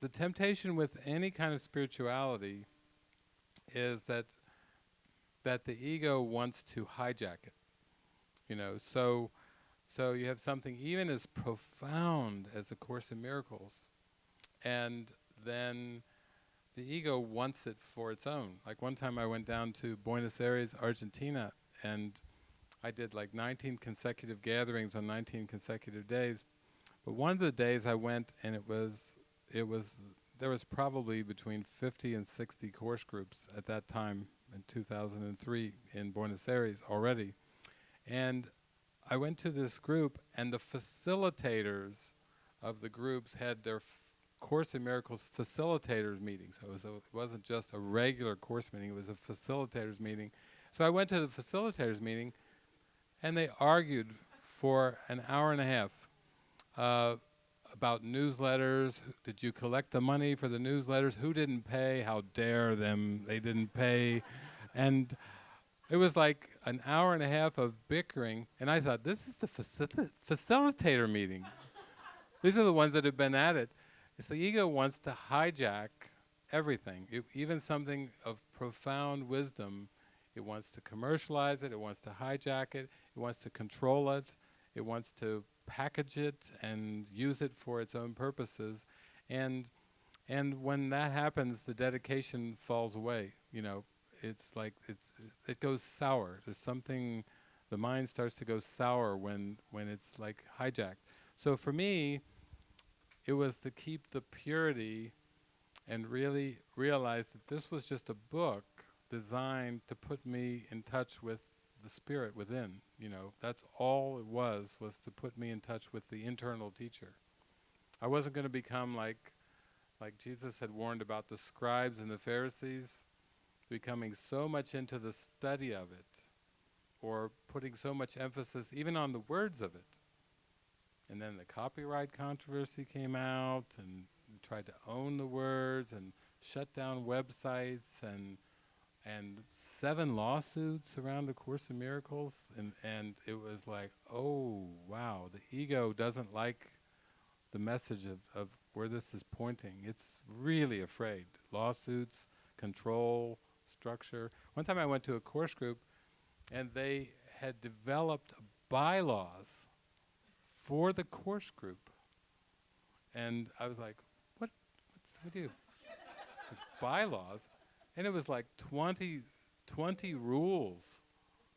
the temptation with any kind of spirituality is that that the ego wants to hijack it. You know, so so you have something even as profound as a course in miracles and then the ego wants it for its own. Like one time I went down to Buenos Aires, Argentina and I did like 19 consecutive gatherings on 19 consecutive days. But one of the days I went and it was it was there was probably between 50 and 60 course groups at that time in 2003 in Buenos Aires already. And I went to this group and the facilitators of the groups had their Course in Miracles facilitators meeting. So it, was a, it wasn't just a regular course meeting, it was a facilitators meeting. So I went to the facilitators meeting and they argued for an hour and a half uh, about newsletters. Did you collect the money for the newsletters? Who didn't pay? How dare them? They didn't pay. and it was like an hour and a half of bickering. And I thought, this is the facil facilitator meeting. These are the ones that have been at it. It's the ego wants to hijack everything, it, even something of profound wisdom. It wants to commercialize it, it wants to hijack it, it wants to control it, it wants to package it and use it for its own purposes. And and when that happens, the dedication falls away. You know, it's like it's it goes sour. There's something, the mind starts to go sour when when it's like hijacked. So for me, it was to keep the purity and really realize that this was just a book designed to put me in touch with the spirit within, you know, that's all it was, was to put me in touch with the internal teacher. I wasn't going to become like, like Jesus had warned about the scribes and the Pharisees, becoming so much into the study of it, or putting so much emphasis even on the words of it. And then the copyright controversy came out, and tried to own the words, and shut down websites, and and seven lawsuits around the Course in Miracles, and and it was like, oh wow, the ego doesn't like the message of, of where this is pointing. It's really afraid. Lawsuits, control, structure. One time I went to a course group, and they had developed bylaws for the course group, and I was like, what? What's with you? bylaws? And it was like 20, 20 rules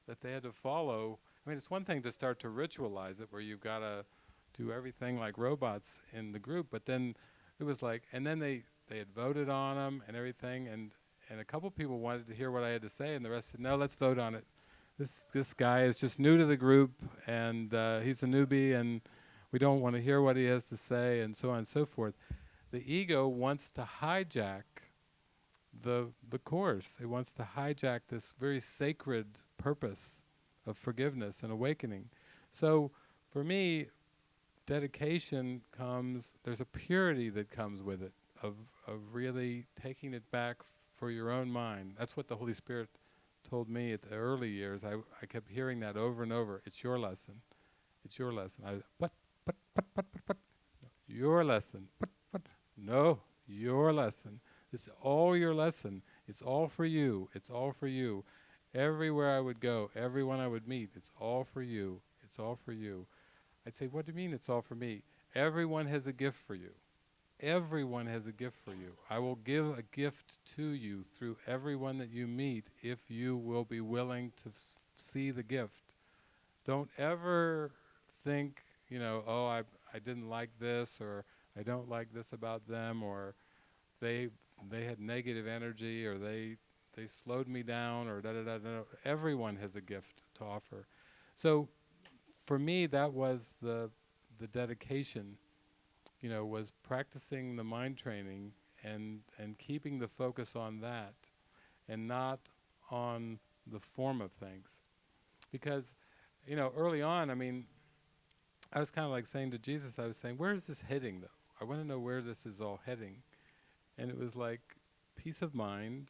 that they had to follow. I mean, it's one thing to start to ritualize it where you've got to do everything like robots in the group, but then it was like, and then they, they had voted on them and everything, and, and a couple people wanted to hear what I had to say, and the rest said, no, let's vote on it. This, this guy is just new to the group, and uh, he's a newbie, and we don't want to hear what he has to say, and so on and so forth. The ego wants to hijack the the course. It wants to hijack this very sacred purpose of forgiveness and awakening. So for me, dedication comes, there's a purity that comes with it, of, of really taking it back for your own mind. That's what the Holy Spirit told me at the early years. I, I kept hearing that over and over. It's your lesson. It's your lesson. I, what, what, what, what, what? Your lesson. What, what? No, your lesson. It's all your lesson. It's all for you. It's all for you. Everywhere I would go, everyone I would meet, it's all for you. It's all for you. I'd say, what do you mean it's all for me? Everyone has a gift for you. Everyone has a gift for you. I will give a gift to you through everyone that you meet if you will be willing to see the gift. Don't ever think, you know, oh, I, I didn't like this, or I don't like this about them, or they they had negative energy or they they slowed me down or da da da da. Everyone has a gift to offer. So for me that was the the dedication, you know, was practicing the mind training and and keeping the focus on that and not on the form of things. Because, you know, early on, I mean, I was kind of like saying to Jesus, I was saying, where is this heading though? I want to know where this is all heading. And it was like peace of mind.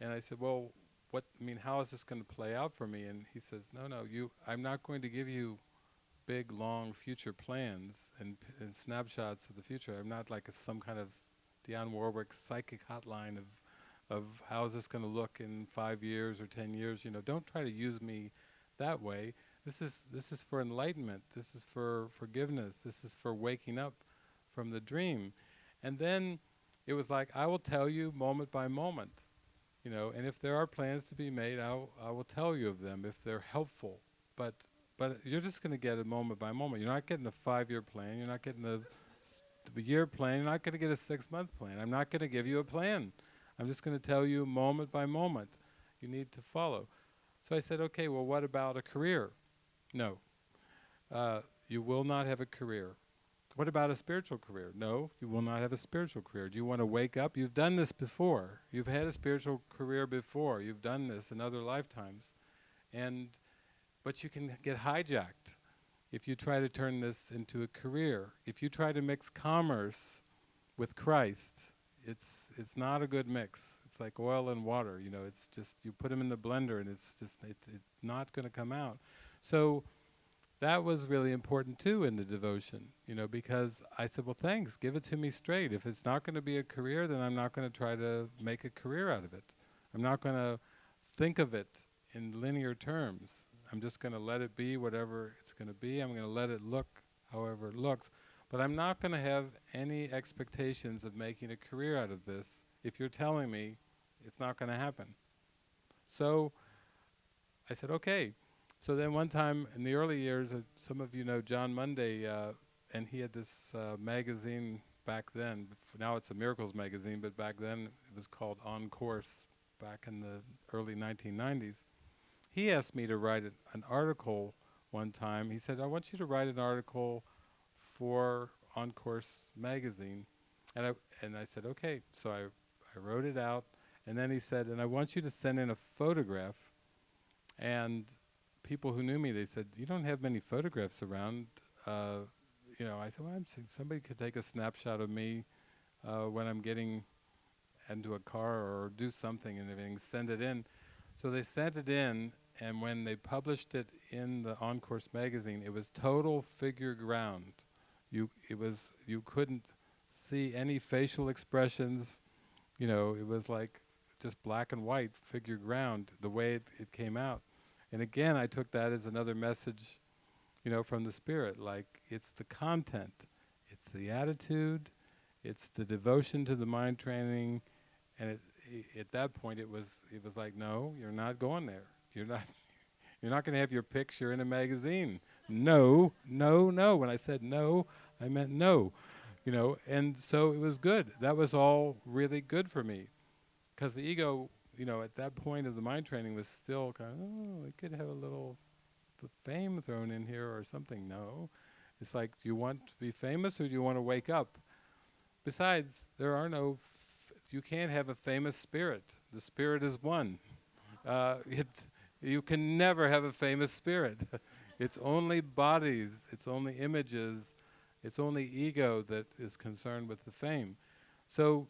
And I said, well, what, I mean, how is this going to play out for me? And he says, no, no, you, I'm not going to give you big, long future plans and, and snapshots of the future. I'm not like some kind of Dionne Warwick psychic hotline of, of how is this going to look in five years or ten years. You know, don't try to use me that way. This is this is for enlightenment. This is for forgiveness. This is for waking up from the dream. And then it was like I will tell you moment by moment. You know, and if there are plans to be made, I'll I will tell you of them if they're helpful. But but you're just going to get it moment by moment. You're not getting a five-year plan. You're not getting a year plan. You're not going to get a six-month plan. I'm not going to give you a plan. I'm just going to tell you moment by moment. You need to follow. So I said, okay, well, what about a career? No. Uh, you will not have a career. What about a spiritual career? No, you will not have a spiritual career. Do you want to wake up? You've done this before. You've had a spiritual career before. You've done this in other lifetimes. And but you can get hijacked if you try to turn this into a career. If you try to mix commerce with Christ, it's it's not a good mix. It's like oil and water. You know, it's just you put them in the blender and it's just it, it's not going to come out. So that was really important too in the devotion. You know, because I said, well, thanks, give it to me straight. If it's not going to be a career, then I'm not going to try to make a career out of it. I'm not going to think of it in linear terms. I'm just going to let it be whatever it's going to be. I'm going to let it look however it looks. But I'm not going to have any expectations of making a career out of this if you're telling me it's not going to happen. So I said, okay. So then one time in the early years, uh, some of you know Jon Mundy, uh, and he had this uh, magazine back then. now it's a Miracles magazine, but back then it was called On Course back in the early 1990s he asked me to write an article one time. He said, I want you to write an article for On Course magazine. And I, and I said, okay. So I, I wrote it out. And then he said, and I want you to send in a photograph. And people who knew me, they said, you don't have many photographs around. Uh, you know, I said, well, I'm somebody could take a snapshot of me uh, when I'm getting into a car or do something and everything, send it in. So they sent it in, and when they published it in the On Course magazine, it was total figure ground. You, it was, you couldn't see any facial expressions. You know, it was like just black and white figure ground, the way it, it came out. And again, I took that as another message, you know, from the Spirit. Like, it's the content, it's the attitude, it's the devotion to the mind training, and it, at that point it was it was like no you're not going there. You're not you're not going to have your picture in a magazine. No no no. When i said no i meant no you know. And so it was good. That was all really good for me. Because the ego you know at that point of the mind training was still kind of oh we could have a little fame thrown in here or something no it's like do you want to be famous or do you want to wake up besides there are no you can't have a famous spirit. The spirit is one. Uh, it, you can never have a famous spirit. it's only bodies, it's only images, it's only ego that is concerned with the fame. So,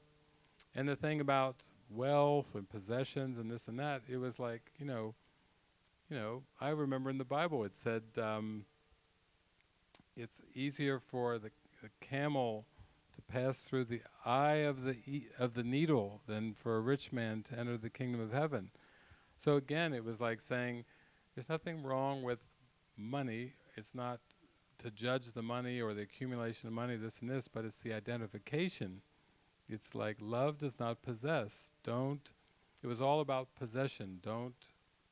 and the thing about wealth and possessions and this and that, it was like, you know, you know, I remember in the Bible it said um, it's easier for the, the camel to pass through the eye of the e of the needle than for a rich man to enter the kingdom of heaven. So again, it was like saying, there's nothing wrong with money. It's not to judge the money or the accumulation of money, this and this, but it's the identification. It's like love does not possess. Don't. It was all about possession. Don't,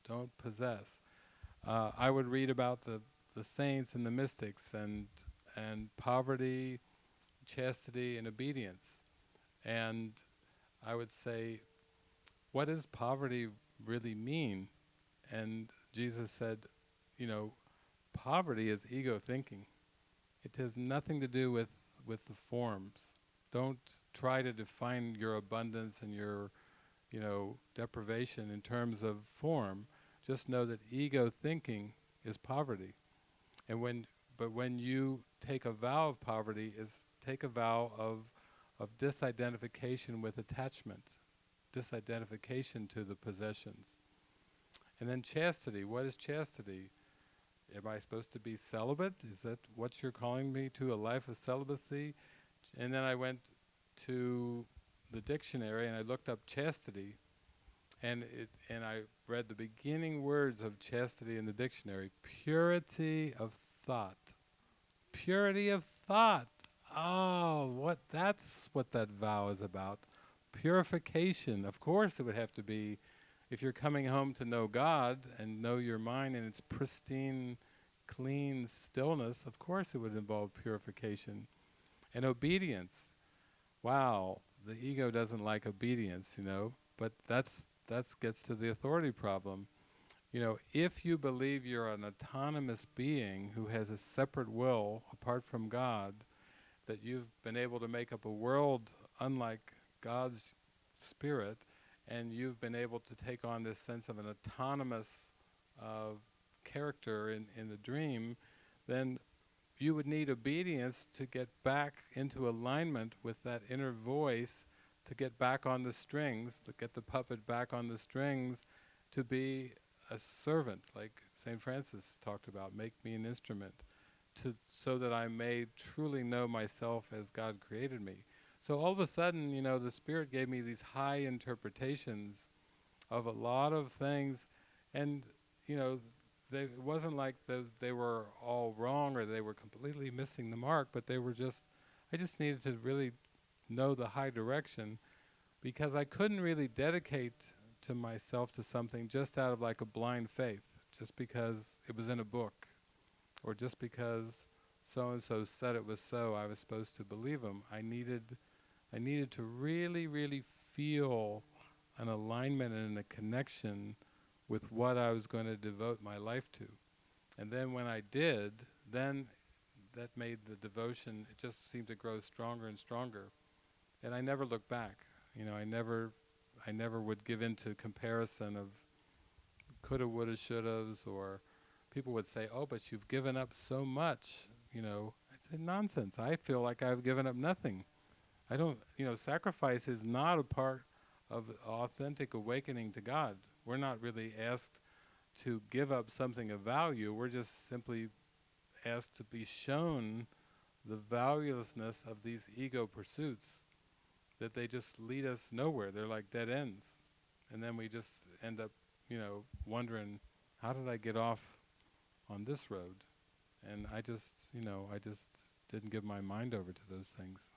don't possess. Uh, I would read about the the saints and the mystics and and poverty chastity, and obedience. And I would say, what does poverty really mean? And Jesus said, you know, poverty is ego thinking. It has nothing to do with, with the forms. Don't try to define your abundance and your, you know, deprivation in terms of form. Just know that ego thinking is poverty. And when, but when you take a vow of poverty, is take a vow of, of disidentification with attachment, disidentification to the possessions. And then chastity, what is chastity? Am I supposed to be celibate? Is that what you're calling me to, a life of celibacy? And then I went to the dictionary and I looked up chastity, and it and I read the beginning words of chastity in the dictionary: purity of thought. Purity of thought. Oh, what that's what that vow is about. Purification. Of course, it would have to be if you're coming home to know God and know your mind in its pristine, clean stillness. Of course, it would involve purification and obedience. Wow, the ego doesn't like obedience, you know, but that's that gets to the authority problem. You know, if you believe you're an autonomous being who has a separate will apart from God, that you've been able to make up a world unlike God's spirit, and you've been able to take on this sense of an autonomous uh, character in, in the dream, then you would need obedience to get back into alignment with that inner voice, to get back on the strings, to get the puppet back on the strings, to be a servant, like St. Francis talked about, make me an instrument, to so that I may truly know myself as God created me. So all of a sudden, you know, the Spirit gave me these high interpretations of a lot of things, and you know, they, it wasn't like those they were all wrong or they were completely missing the mark, but they were just, I just needed to really know the high direction because I couldn't really dedicate to myself to something just out of like a blind faith, just because it was in a book, or just because so and so said it was so, I was supposed to believe them. I needed, I needed to really, really feel an alignment and a connection with what I was going to devote my life to. And then when I did, then that made the devotion, it just seemed to grow stronger and stronger. And I never looked back. You know, I never, I never would give in to comparison of coulda, woulda, shouldas, or people would say, oh, but you've given up so much, you know. I said, nonsense. I feel like I've given up nothing. I don't, you know, sacrifice is not a part of authentic awakening to God. We're not really asked to give up something of value, we're just simply asked to be shown the valuelessness of these ego pursuits, that they just lead us nowhere, they're like dead ends. And then we just end up, you know, wondering, how did I get off on this road? And I just, you know, I just didn't give my mind over to those things.